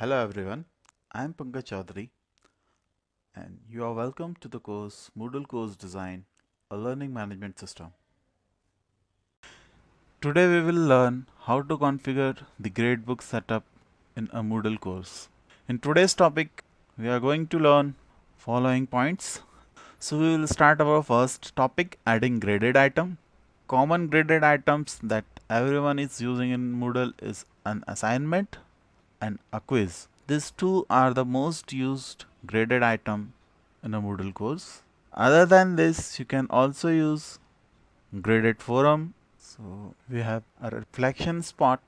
Hello everyone, I am Pankaj Chaudhary and you are welcome to the course Moodle Course Design, a learning management system. Today we will learn how to configure the gradebook setup in a Moodle course. In today's topic, we are going to learn following points. So we will start our first topic adding graded item. Common graded items that everyone is using in Moodle is an assignment and a quiz. These two are the most used graded item in a Moodle course. Other than this, you can also use graded forum. So we have a reflection spot.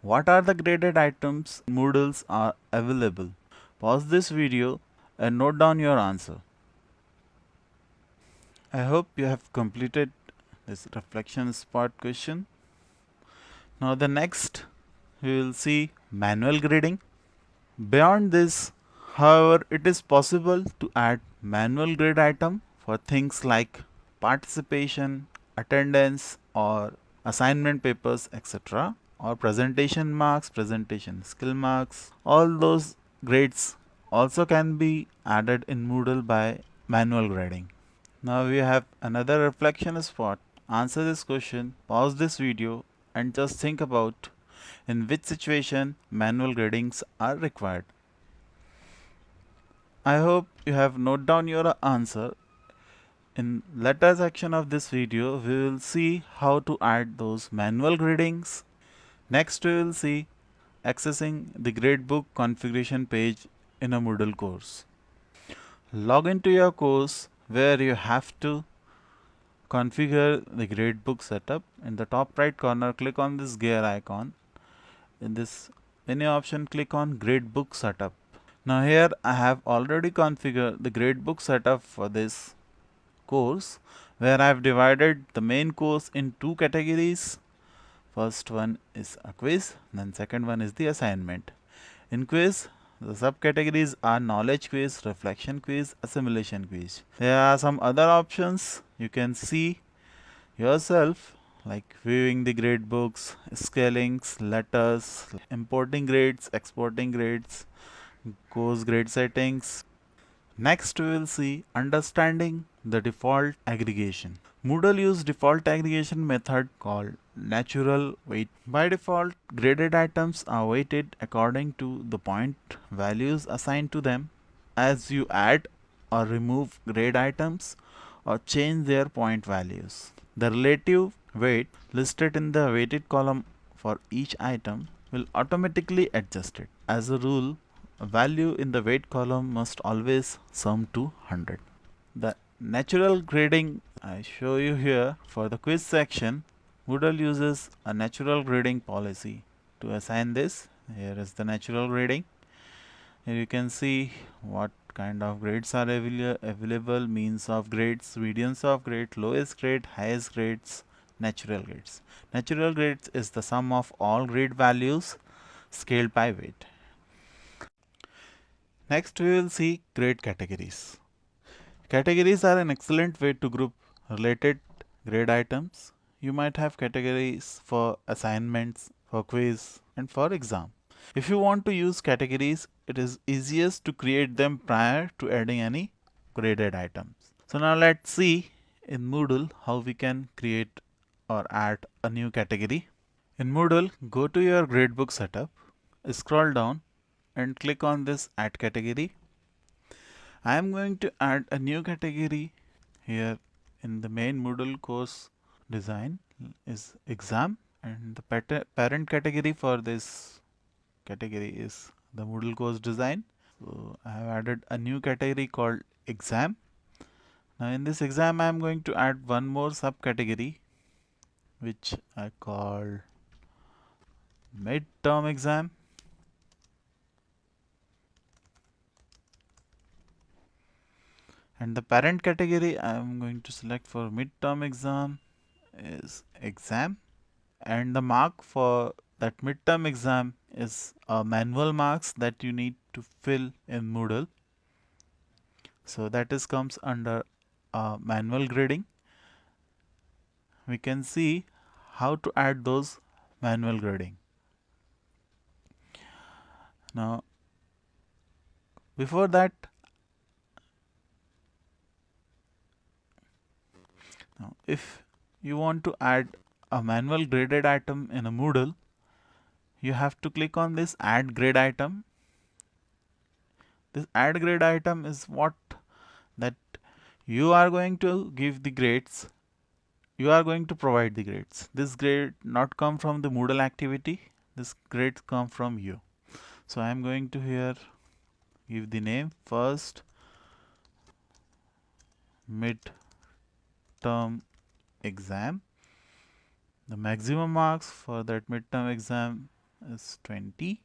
What are the graded items Moodles are available? Pause this video and note down your answer. I hope you have completed this reflection spot question. Now the next we will see manual grading. Beyond this, however, it is possible to add manual grade item for things like participation, attendance or assignment papers etc or presentation marks, presentation skill marks, all those grades also can be added in Moodle by manual grading. Now we have another reflection spot. Answer this question, pause this video and just think about in which situation manual gradings are required. I hope you have noted down your answer. In later section of this video, we will see how to add those manual gradings. Next, we will see accessing the gradebook configuration page in a Moodle course. Log into your course where you have to configure the gradebook setup. In the top right corner, click on this gear icon in this menu option click on gradebook setup. Now here I have already configured the gradebook setup for this course where I have divided the main course in two categories. First one is a quiz then second one is the assignment. In quiz the subcategories are knowledge quiz reflection quiz assimilation quiz. There are some other options. You can see yourself like viewing the grade books, scalings, letters, importing grades, exporting grades, course grade settings. Next we will see understanding the default aggregation. Moodle use default aggregation method called natural weight. By default, graded items are weighted according to the point values assigned to them. As you add or remove grade items or change their point values. The relative weight listed in the weighted column for each item will automatically adjust it. As a rule, a value in the weight column must always sum to 100. The natural grading I show you here for the quiz section, Moodle uses a natural grading policy to assign this. Here is the natural grading. Here you can see what kind of grades are avail available, means of grades, medians of grade, lowest grade, highest grades, natural grades. Natural grades is the sum of all grade values scaled by weight. Next we will see grade categories. Categories are an excellent way to group related grade items. You might have categories for assignments, for quiz and for exam. If you want to use categories, it is easiest to create them prior to adding any graded items. So now let's see in Moodle how we can create or add a new category. In Moodle, go to your gradebook setup, scroll down and click on this add category. I am going to add a new category here in the main Moodle course design is exam and the parent category for this category is the Moodle course design. So I have added a new category called exam. Now in this exam I am going to add one more subcategory which I call midterm exam. And the parent category I am going to select for midterm exam is exam. And the mark for that midterm exam is a manual marks that you need to fill in Moodle. So that is comes under uh, manual grading we can see how to add those manual grading. Now before that now if you want to add a manual graded item in a Moodle you have to click on this add grade item this add grade item is what that you are going to give the grades you are going to provide the grades. This grade not come from the Moodle activity. This grade come from you. So I am going to here give the name. First mid term exam. The maximum marks for that midterm exam is 20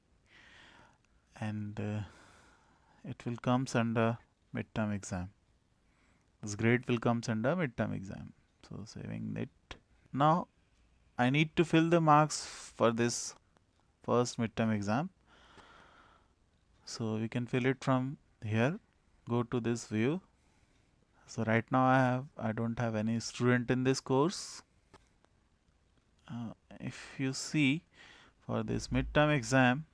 and uh, it will comes under midterm exam. This grade will comes under midterm exam so saving it. Now I need to fill the marks for this first midterm exam. So we can fill it from here. Go to this view. So right now I have I don't have any student in this course. Uh, if you see for this midterm exam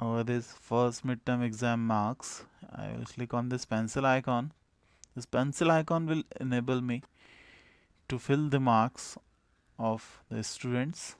over this first midterm exam marks I will click on this pencil icon this pencil icon will enable me to fill the marks of the students